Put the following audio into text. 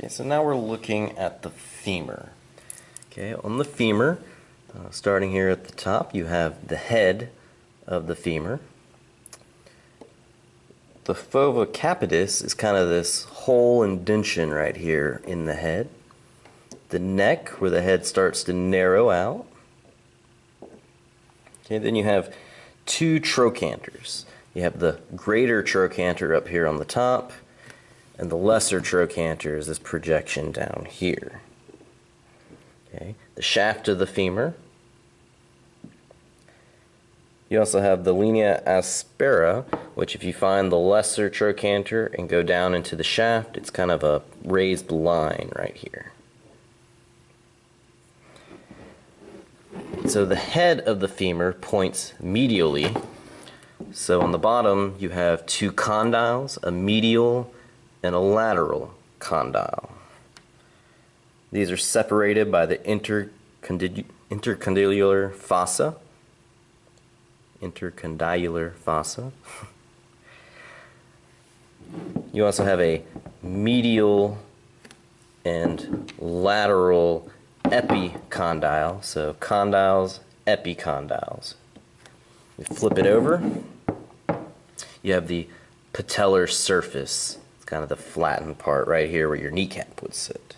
Okay, so now we're looking at the femur. Okay, on the femur, uh, starting here at the top, you have the head of the femur. The fovea capitis is kind of this hole indention right here in the head. The neck, where the head starts to narrow out. Okay, then you have two trochanters. You have the greater trochanter up here on the top, and the lesser trochanter is this projection down here. Okay, the shaft of the femur. You also have the linea aspera, which if you find the lesser trochanter and go down into the shaft, it's kind of a raised line right here. So the head of the femur points medially. So on the bottom you have two condyles, a medial and a lateral condyle. These are separated by the intercondylar fossa. Intercondylar fossa. you also have a medial and lateral epicondyle. So condyles, epicondyles. We flip it over. You have the patellar surface. Kind of the flattened part right here where your kneecap would sit.